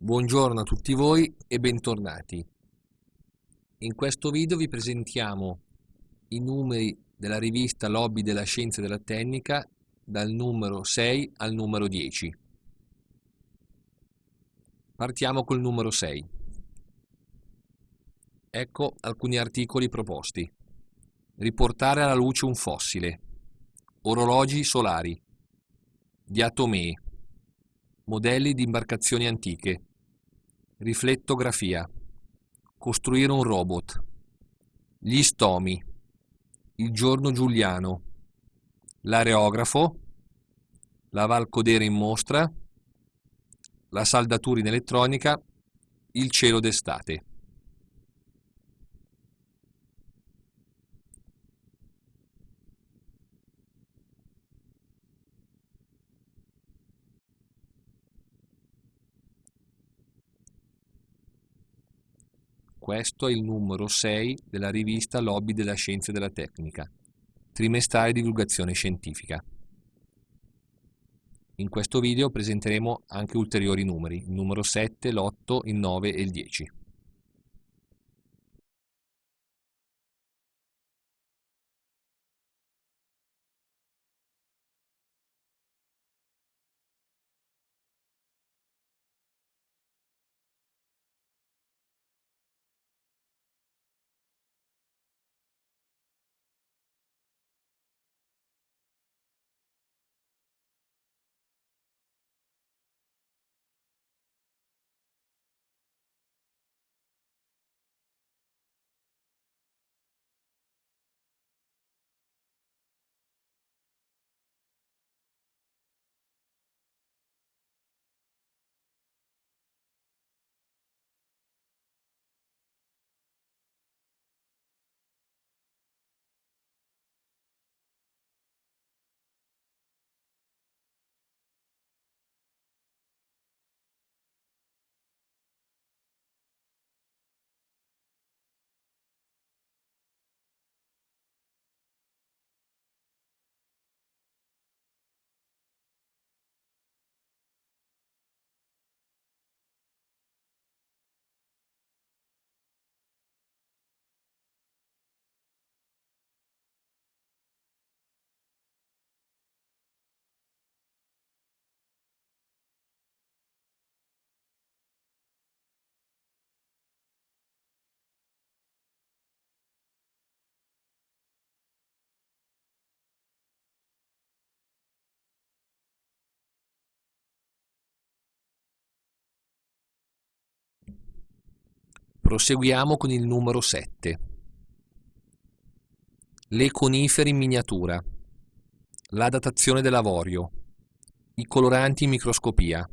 Buongiorno a tutti voi e bentornati. In questo video vi presentiamo i numeri della rivista Lobby della Scienza e della Tecnica dal numero 6 al numero 10. Partiamo col numero 6. Ecco alcuni articoli proposti. Riportare alla luce un fossile. Orologi solari. Diatomee. Modelli di imbarcazioni antiche Riflettografia. Costruire un robot. Gli stomi. Il giorno giuliano. L'areografo. La Valcodere in mostra. La saldatura in elettronica. Il cielo d'estate. Questo è il numero 6 della rivista Lobby della Scienza e della Tecnica, trimestrale divulgazione scientifica. In questo video presenteremo anche ulteriori numeri, il numero 7, l'8, il 9 e il 10. Proseguiamo con il numero 7. Le conifere in miniatura. La datazione dell'avorio. I coloranti in microscopia.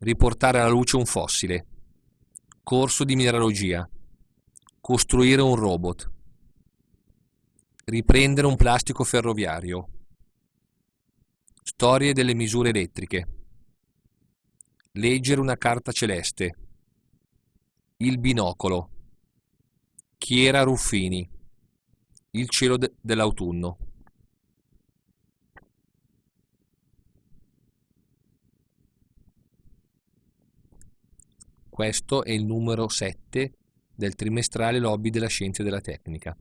Riportare alla luce un fossile. Corso di mineralogia. Costruire un robot. Riprendere un plastico ferroviario. Storie delle misure elettriche. Leggere una carta celeste. Il binocolo. Chiera Ruffini. Il cielo de dell'autunno. Questo è il numero 7 del trimestrale Lobby della Scienza e della Tecnica.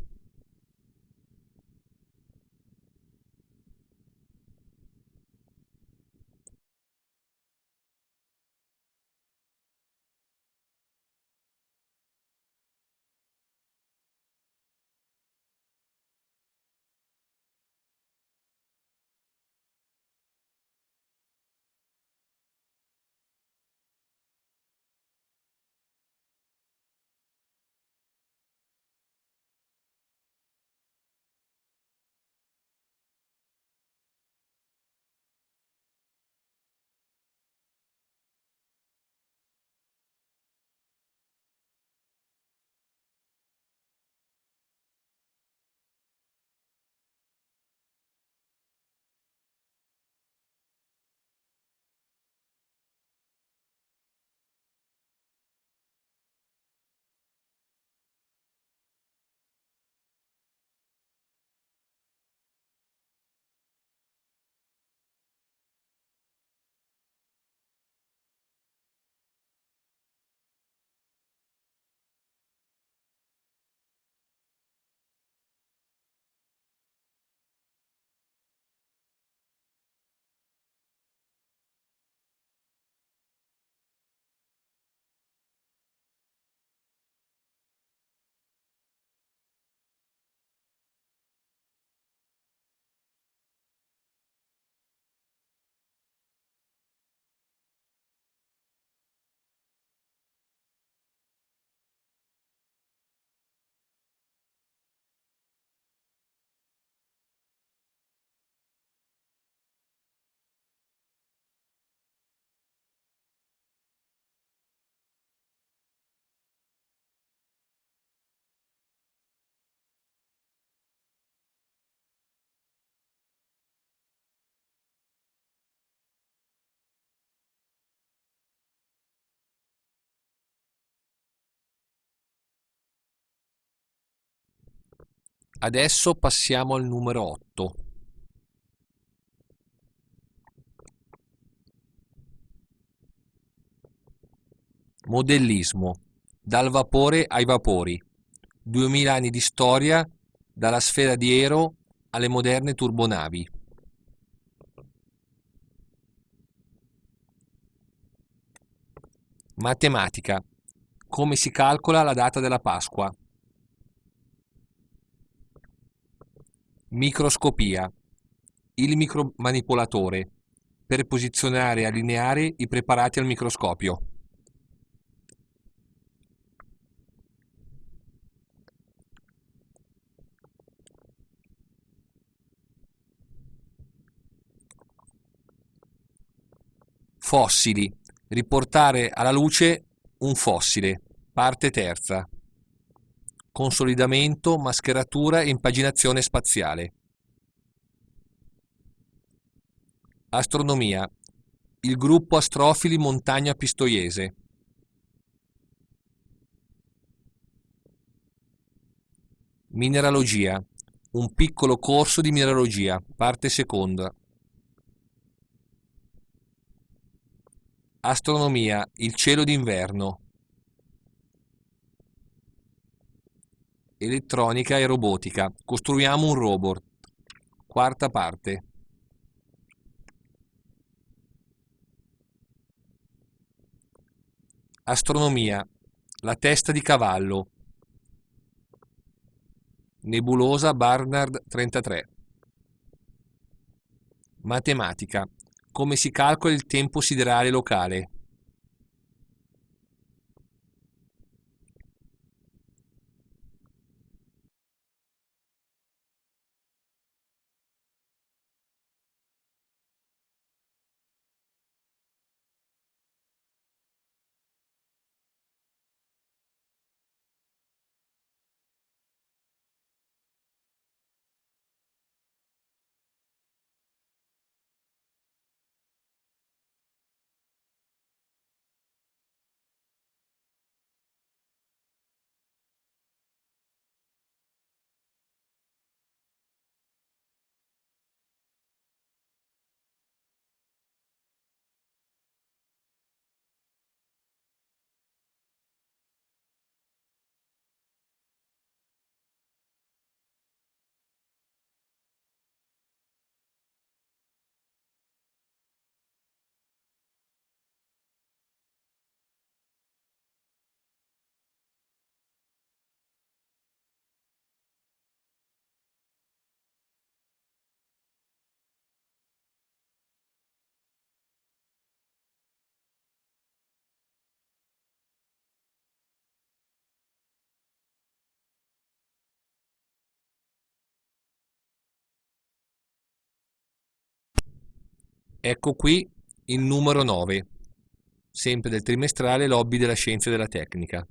Adesso passiamo al numero 8. Modellismo. Dal vapore ai vapori. 2000 anni di storia dalla sfera di Ero alle moderne turbonavi. Matematica. Come si calcola la data della Pasqua? Microscopia. Il micromanipolatore per posizionare e allineare i preparati al microscopio. Fossili. Riportare alla luce un fossile. Parte terza. Consolidamento, mascheratura e impaginazione spaziale. Astronomia. Il gruppo astrofili Montagna Pistoiese. Mineralogia. Un piccolo corso di mineralogia, parte seconda. Astronomia, il cielo d'inverno. Elettronica e robotica. Costruiamo un robot. Quarta parte. Astronomia. La testa di cavallo. Nebulosa Barnard 33. Matematica. Come si calcola il tempo siderale locale? Ecco qui il numero 9, sempre del trimestrale Lobby della Scienza e della Tecnica.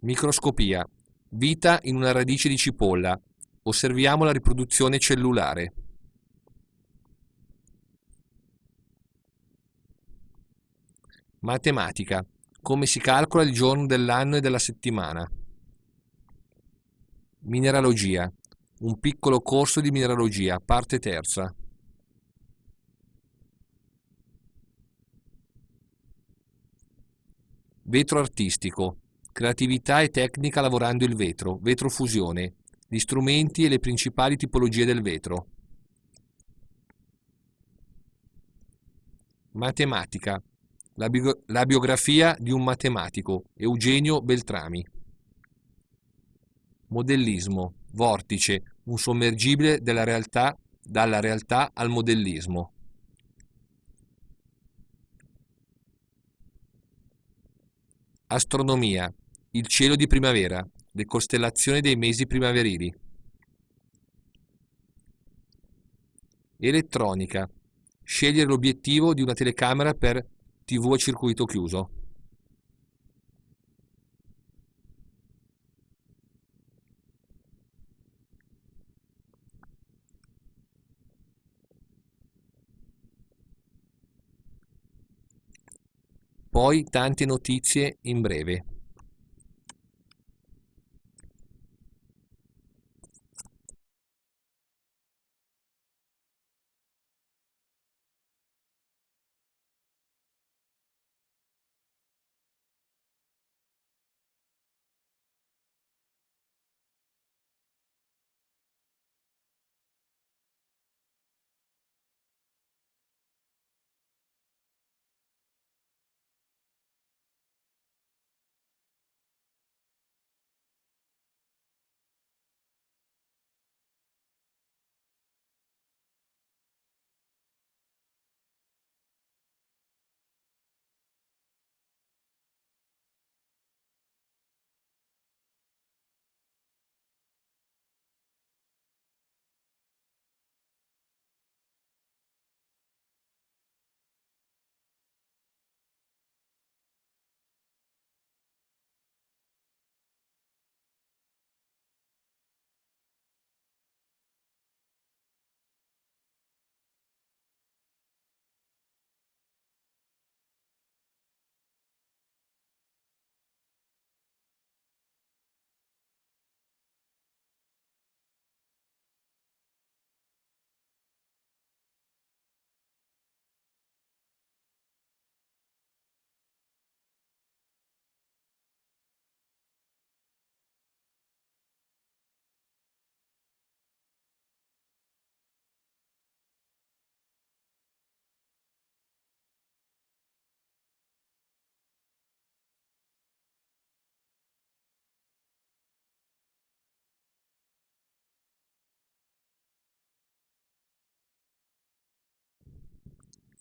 Microscopia. Vita in una radice di cipolla. Osserviamo la riproduzione cellulare. Matematica. Come si calcola il giorno dell'anno e della settimana. Mineralogia. Un piccolo corso di mineralogia, parte terza. Vetro artistico. Creatività e tecnica lavorando il vetro, vetrofusione, gli strumenti e le principali tipologie del vetro. Matematica. La, bio la biografia di un matematico, Eugenio Beltrami. Modellismo, vortice, un sommergibile della realtà dalla realtà al modellismo. Astronomia, il cielo di primavera, le costellazioni dei mesi primaverili. Elettronica, scegliere l'obiettivo di una telecamera per TV a circuito chiuso. Poi tante notizie in breve.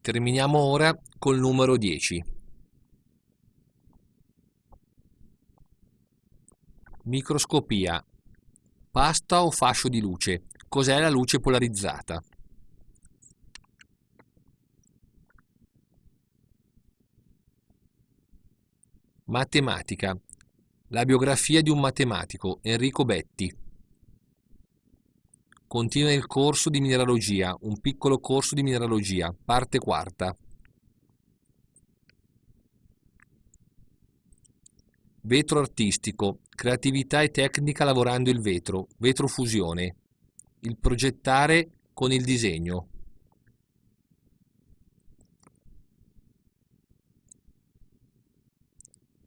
Terminiamo ora col numero 10. Microscopia. Pasta o fascio di luce? Cos'è la luce polarizzata? Matematica. La biografia di un matematico, Enrico Betti. Continua il corso di mineralogia, un piccolo corso di mineralogia, parte quarta. Vetro artistico, creatività e tecnica lavorando il vetro, vetrofusione. Il progettare con il disegno.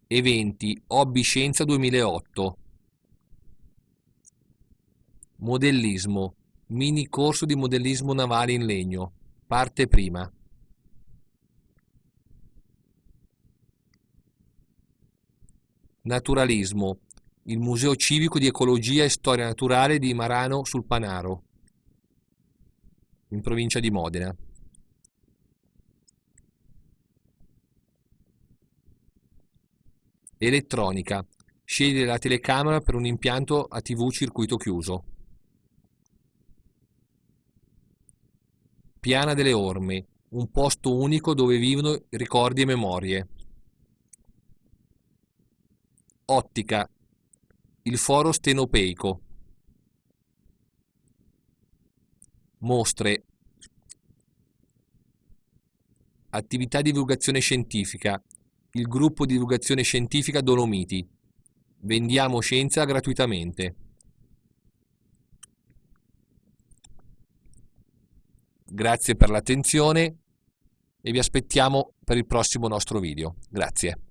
Eventi, Hobby Scienza 2008. Modellismo. Mini corso di modellismo navale in legno. Parte prima. Naturalismo. Il Museo Civico di Ecologia e Storia Naturale di Marano sul Panaro, in provincia di Modena. Elettronica. Scegliere la telecamera per un impianto a TV circuito chiuso. Piana delle Orme, un posto unico dove vivono ricordi e memorie. Ottica, il foro stenopeico. Mostre, attività di divulgazione scientifica, il gruppo di divulgazione scientifica Dolomiti. Vendiamo scienza gratuitamente. Grazie per l'attenzione e vi aspettiamo per il prossimo nostro video. Grazie.